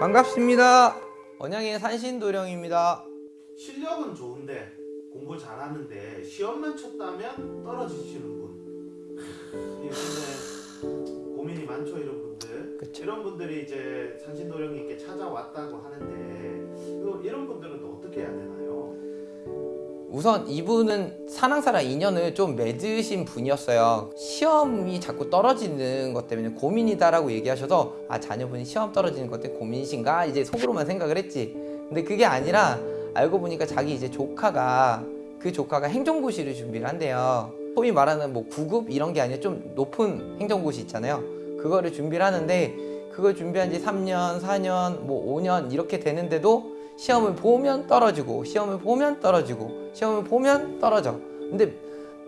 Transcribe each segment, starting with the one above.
반갑습니다. 언양의 산신도령입니다. 실력은 좋은데 공부 잘하는데 시험만 쳤다면 떨어지시는 분. 이 근데 고민이 많죠 이런 분들. 그쵸. 이런 분들이 이제 산신도령님께 찾아왔다고 하는데 이런 분들은 또 어떻게 해야 되나요? 우선 이분은 사랑사랑 인연을 좀 맺으신 분이었어요. 시험이 자꾸 떨어지는 것 때문에 고민이다 라고 얘기하셔서 아 자녀분이 시험 떨어지는 것 때문에 고민이신가 이제 속으로만 생각을 했지. 근데 그게 아니라 알고 보니까 자기 이제 조카가 그 조카가 행정고시를 준비를 한대요. 소위 말하는 뭐 9급 이런 게 아니라 좀 높은 행정고시 있잖아요. 그거를 준비를 하는데 그걸 준비한 지 3년, 4년, 뭐 5년 이렇게 되는데도 시험을 보면 떨어지고 시험을 보면 떨어지고 시험을 보면 떨어져. 근데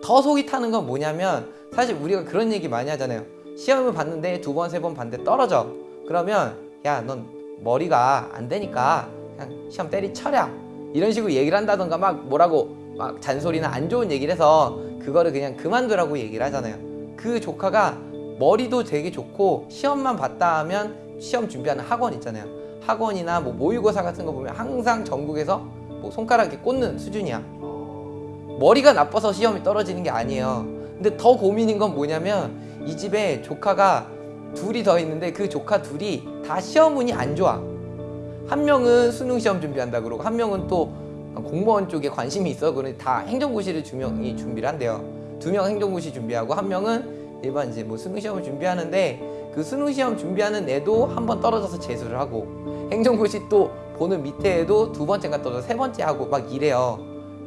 더 속이 타는 건 뭐냐면 사실 우리가 그런 얘기 많이 하잖아요. 시험을 봤는데 두 번, 세 번 봤는데 떨어져. 그러면 야, 넌 머리가 안 되니까 그냥 시험 때리쳐라. 이런 식으로 얘기를 한다던가 막 뭐라고 막 잔소리나 안 좋은 얘기를 해서 그거를 그냥 그만두라고 얘기를 하잖아요. 그 조카가 머리도 되게 좋고 시험만 봤다 하면 시험 준비하는 학원 있잖아요. 학원이나 뭐 모의고사 같은 거 보면 항상 전국에서 뭐 손가락에 꽂는 수준이야. 어, 머리가 나빠서 시험이 떨어지는 게 아니에요. 근데 더 고민인 건 뭐냐면 이 집에 조카가 둘이 더 있는데 그 조카 둘이 다 시험 운이 안 좋아. 한 명은 수능 시험 준비한다 그러고 한 명은 또 공무원 쪽에 관심이 있어 그러니 다 행정고시를 두 명이 준비를 한대요. 두 명 행정고시 준비하고 한 명은 일반 이제 뭐 수능 시험을 준비하는데 그 수능 시험 준비하는 애도 한 번 떨어져서 재수를 하고 행정고시 또 보는 밑에 애도 두 번째가 떨어져 세 번째 하고 막 이래요.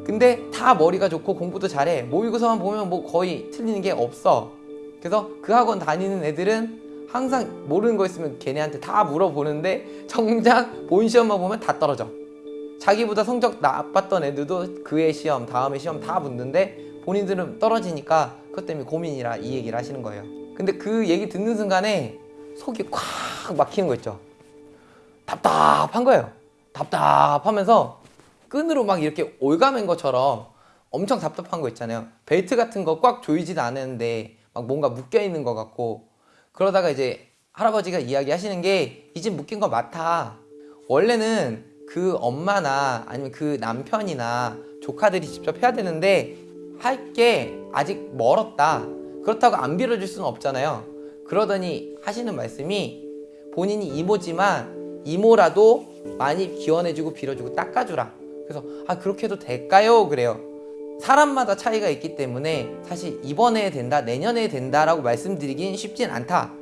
근데 다 머리가 좋고 공부도 잘해. 모의고사만 보면 뭐 거의 틀리는 게 없어. 그래서 그 학원 다니는 애들은 항상 모르는 거 있으면 걔네한테 다 물어보는데 정작 본 시험만 보면 다 떨어져. 자기보다 성적 나빴던 애들도 그해 시험, 다음에 시험 다 붙는데 본인들은 떨어지니까 그것 때문에 고민이라 이 얘기를 하시는 거예요. 근데 그 얘기 듣는 순간에 속이 콱 막히는 거 있죠. 답답한 거예요. 답답하면서 끈으로 막 이렇게 올가맨 것처럼 엄청 답답한 거 있잖아요. 벨트 같은 거 꽉 조이지도 않았는데 막 뭔가 묶여 있는 것 같고 그러다가 이제 할아버지가 이야기하시는 게 이 집 묶인 거 맞다. 원래는 그 엄마나 아니면 그 남편이나 조카들이 직접 해야 되는데 할 게 아직 멀었다. 그렇다고 안 빌어줄 수는 없잖아요. 그러더니 하시는 말씀이 본인이 이모지만 이모라도 많이 기원해주고 빌어주고 닦아주라. 그래서 아 그렇게 해도 될까요? 그래요. 사람마다 차이가 있기 때문에 사실 이번에 된다, 내년에 된다 라고 말씀드리긴 쉽진 않다.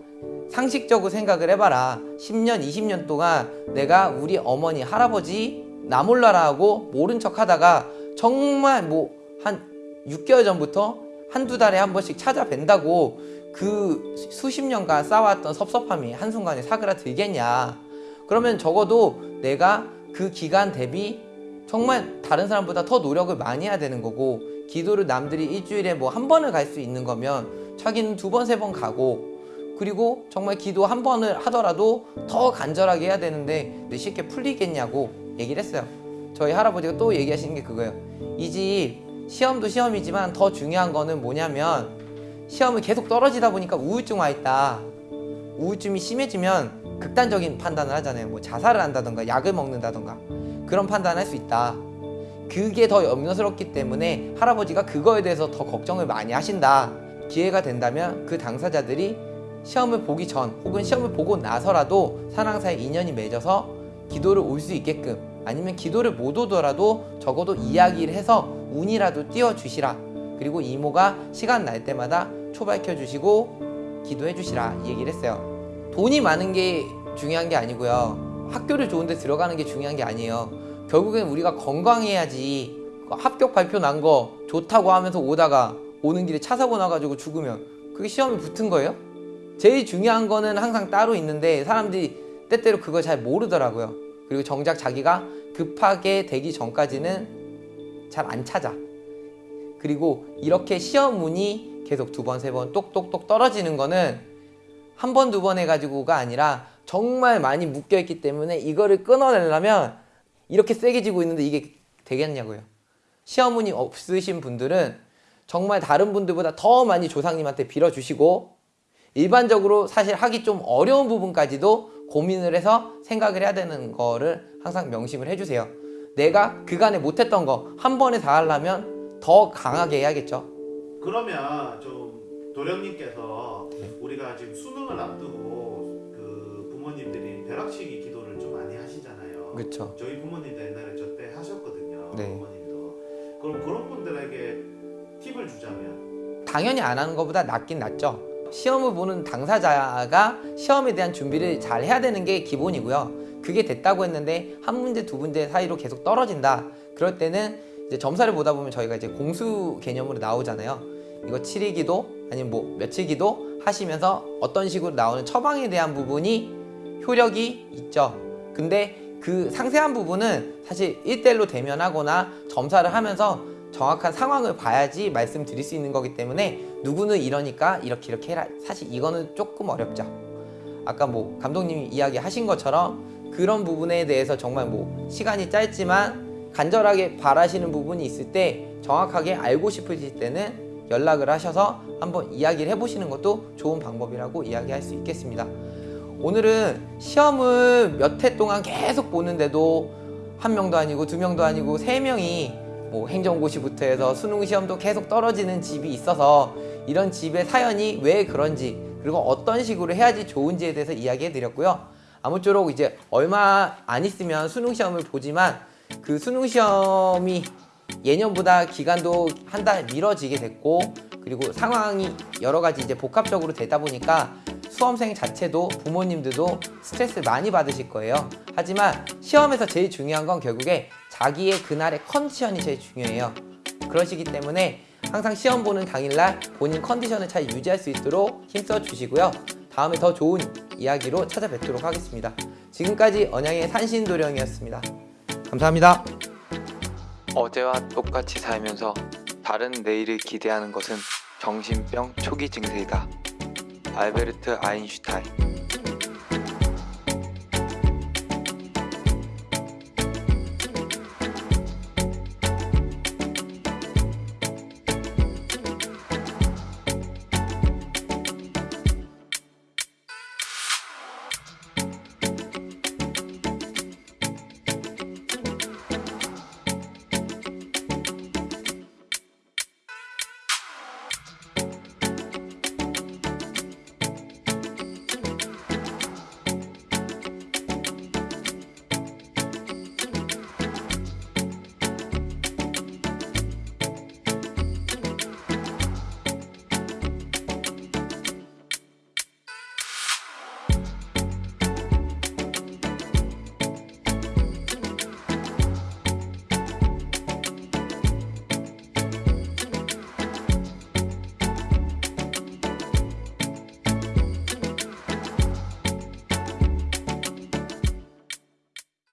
상식적으로 생각을 해봐라. 10년, 20년 동안 내가 우리 어머니, 할아버지 나 몰라라 하고 모른 척 하다가 정말 뭐한 6개월 전부터 한두 달에 한 번씩 찾아뵌다고 그 수십 년간 쌓아왔던 섭섭함이 한순간에 사그라들겠냐. 그러면 적어도 내가 그 기간 대비 정말 다른 사람보다 더 노력을 많이 해야 되는 거고 기도를 남들이 일주일에 뭐 한 번을 갈 수 있는 거면 자기는 두 번, 세 번 가고 그리고 정말 기도 한 번을 하더라도 더 간절하게 해야 되는데 왜 쉽게 풀리겠냐고 얘기를 했어요. 저희 할아버지가 또 얘기하시는 게 그거예요. 이집 시험도 시험이지만 더 중요한 거는 뭐냐면 시험을 계속 떨어지다 보니까 우울증 와 있다. 우울증이 심해지면 극단적인 판단을 하잖아요. 뭐 자살을 한다던가 약을 먹는다던가 그런 판단을 할수 있다. 그게 더 염려스럽기 때문에 할아버지가 그거에 대해서 더 걱정을 많이 하신다. 기회가 된다면 그 당사자들이 시험을 보기 전 혹은 시험을 보고 나서라도 사랑사의 인연이 맺어서 기도를 올 수 있게끔 아니면 기도를 못 오더라도 적어도 이야기를 해서 운이라도 띄워주시라. 그리고 이모가 시간 날 때마다 초발켜 주시고 기도해 주시라 이 얘기를 했어요. 돈이 많은 게 중요한 게 아니고요. 학교를 좋은 데 들어가는 게 중요한 게 아니에요. 결국엔 우리가 건강해야지 합격 발표 난 거 좋다고 하면서 오다가 오는 길에 차 사고 나가지고 죽으면 그게 시험에 붙은 거예요? 제일 중요한 거는 항상 따로 있는데 사람들이 때때로 그걸 잘 모르더라고요. 그리고 정작 자기가 급하게 되기 전까지는 잘 안 찾아. 그리고 이렇게 시험 운이 계속 두 번, 세 번 똑똑똑 떨어지는 거는 한 번, 두 번 해가지고가 아니라 정말 많이 묶여 있기 때문에 이거를 끊어내려면 이렇게 세게 쥐고 있는데 이게 되겠냐고요. 시어머니 없으신 분들은 정말 다른 분들보다 더 많이 조상님한테 빌어주시고 일반적으로 사실 하기 좀 어려운 부분까지도 고민을 해서 생각을 해야 되는 거를 항상 명심을 해주세요. 내가 그간에 못했던 거 한 번에 다 하려면 더 강하게 해야겠죠. 그러면 좀 도령님께서 네. 우리가 지금 수능을 앞두고 그 부모님들이 벼락치기 기도를 좀 많이 하시잖아요. 그렇죠. 저희 부모님도 옛날에 저 때 하셨거든요. 네. 부모님도. 그럼 그런 분들에게 팁을 주자면 당연히 안 하는 것보다 낫긴 낫죠. 시험을 보는 당사자가 시험에 대한 준비를 잘 해야 되는 게 기본이고요. 그게 됐다고 했는데 한 문제 두 문제 사이로 계속 떨어진다. 그럴 때는 이제 점사를 보다 보면 저희가 이제 공수 개념으로 나오잖아요. 이거 7일기도 아니면 뭐 며칠기도 하시면서 어떤 식으로 나오는 처방에 대한 부분이 효력이 있죠. 근데 그 상세한 부분은 사실 1대1로 대면하거나 점사를 하면서 정확한 상황을 봐야지 말씀드릴 수 있는 거기 때문에 누구는 이러니까 이렇게 이렇게 해라. 사실 이거는 조금 어렵죠. 아까 뭐 감독님이 이야기하신 것처럼 그런 부분에 대해서 정말 뭐 시간이 짧지만 간절하게 바라시는 부분이 있을 때 정확하게 알고 싶으실 때는 연락을 하셔서 한번 이야기를 해보시는 것도 좋은 방법이라고 이야기할 수 있겠습니다. 오늘은 시험을 몇 해 동안 계속 보는데도 한 명도 아니고 두 명도 아니고 세 명이 뭐 행정고시부터 해서 수능 시험도 계속 떨어지는 집이 있어서 이런 집의 사연이 왜 그런지 그리고 어떤 식으로 해야지 좋은지에 대해서 이야기해 드렸고요. 아무쪼록 이제 얼마 안 있으면 수능 시험을 보지만 그 수능 시험이 예년보다 기간도 한 달 미뤄지게 됐고 그리고 상황이 여러 가지 이제 복합적으로 되다 보니까 수험생 자체도 부모님들도 스트레스 많이 받으실 거예요. 하지만 시험에서 제일 중요한 건 결국에 자기의 그날의 컨디션이 제일 중요해요. 그러시기 때문에 항상 시험 보는 당일날 본인 컨디션을 잘 유지할 수 있도록 힘써 주시고요. 다음에 더 좋은 이야기로 찾아뵙도록 하겠습니다. 지금까지 언양의 산신도령이었습니다. 감사합니다. 어제와 똑같이 살면서 다른 내일을 기대하는 것은 정신병 초기 증세이다. 알베르트 아인슈타인